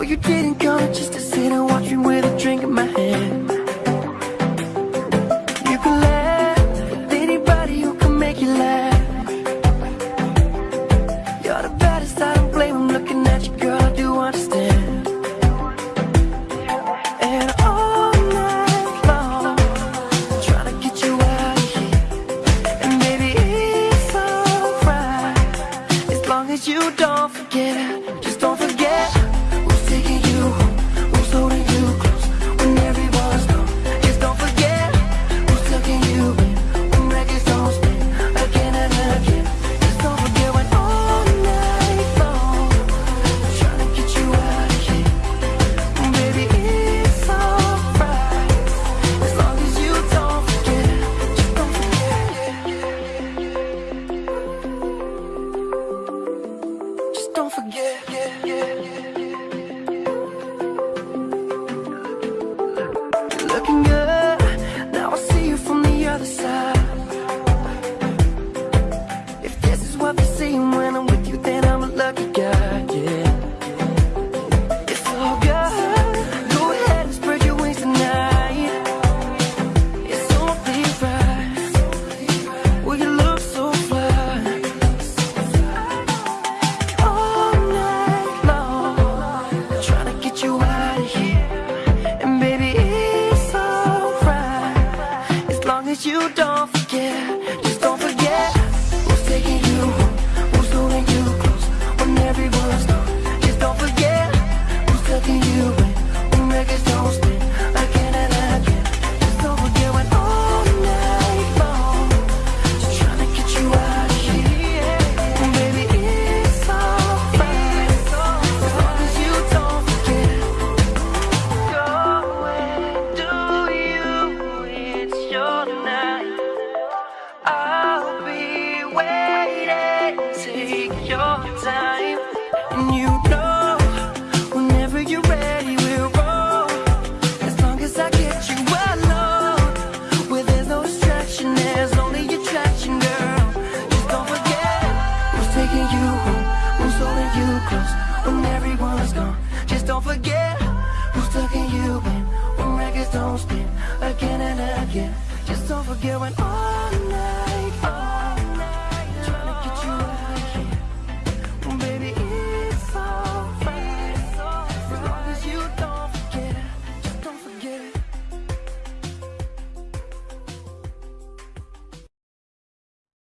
You didn't come just to sit and watch me with a drink in my hand. You can laugh with anybody who can make you laugh. You're the baddest, I don't blame, I'm looking at you, girl, I do understand. And all night long, trying to get you out of here. And baby, it's alright, as long as you don't forget other side. that you don't forget. Just don't forget Who's taking you Who's holding you. close now. Just don't forget when all night, Trying to get you out here. Baby, it's alright As long as you don't forget Just don't forget